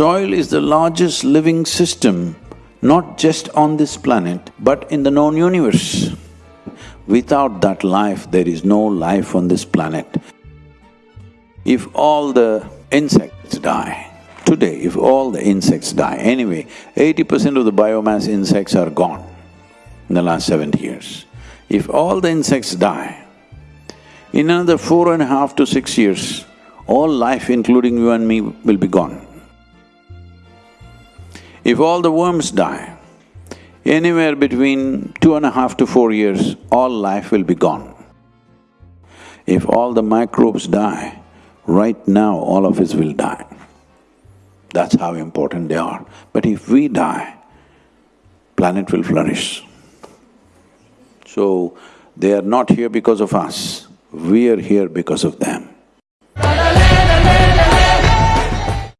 Soil is the largest living system, not just on this planet, but in the known universe. Without that life, there is no life on this planet. If all the insects die, today if all the insects die, anyway, eighty percent of the biomass insects are gone in the last seventy years. If all the insects die, in another four and a half to six years, all life including you and me will be gone. If all the worms die, anywhere between two and a half to four years, all life will be gone. If all the microbes die, right now all of us will die. That's how important they are. But if we die, planet will flourish. So, they are not here because of us, we are here because of them.